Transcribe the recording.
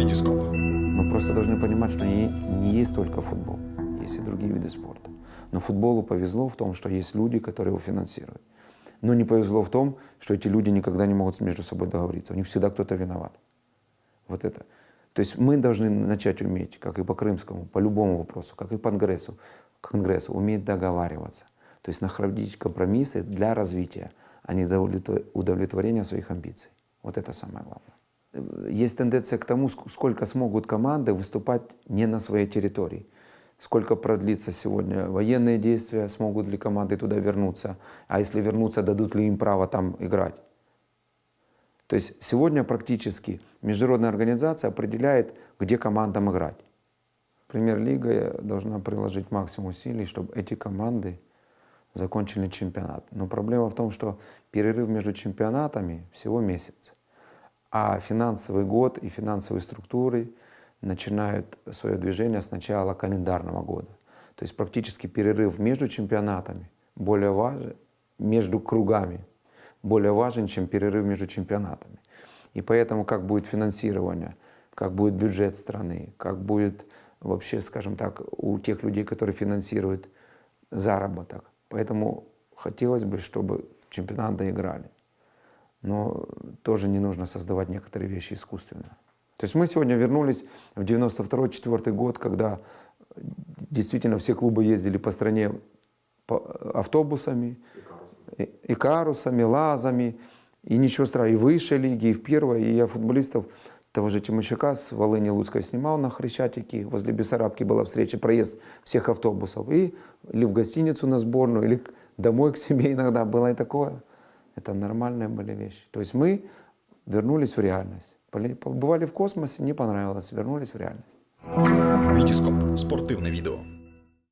Витископ. Мы просто должны понимать, что не, не есть только футбол, есть и другие виды спорта. Но футболу повезло в том, что есть люди, которые его финансируют. Но не повезло в том, что эти люди никогда не могут между собой договориться. У них всегда кто-то виноват. Вот это. То есть мы должны начать уметь, как и по крымскому, по любому вопросу, как и по конгрессу, конгрессу уметь договариваться. То есть находить компромиссы для развития, а не удовлетворения своих амбиций. Вот это самое главное. Есть тенденция к тому, сколько смогут команды выступать не на своей территории. Сколько продлится сегодня военные действия, смогут ли команды туда вернуться, а если вернуться, дадут ли им право там играть. То есть сегодня практически международная организация определяет, где командам играть. Премьер-лига должна приложить максимум усилий, чтобы эти команды закончили чемпионат. Но проблема в том, что перерыв между чемпионатами всего месяц. А финансовый год и финансовые структуры начинают свое движение с начала календарного года. То есть практически перерыв между чемпионатами более важен, между кругами более важен, чем перерыв между чемпионатами. И поэтому как будет финансирование, как будет бюджет страны, как будет вообще, скажем так, у тех людей, которые финансируют заработок. Поэтому хотелось бы, чтобы чемпионат доиграли. Но тоже не нужно создавать некоторые вещи искусственно. То есть мы сегодня вернулись в 92-4 год, когда действительно все клубы ездили по стране автобусами, и карусами, лазами, и ничего страшного, и выше лиги, и в первой, и я футболистов того же Тимощака с Волыни Луцкой снимал на Хрещатике, возле Бессарабки была встреча, проезд всех автобусов, и или в гостиницу на сборную, или домой к себе иногда было и такое. Это нормальные были вещи. То есть мы вернулись в реальность. Побывали в космосе, не понравилось, вернулись в реальность. Витископ. Спортивне відео.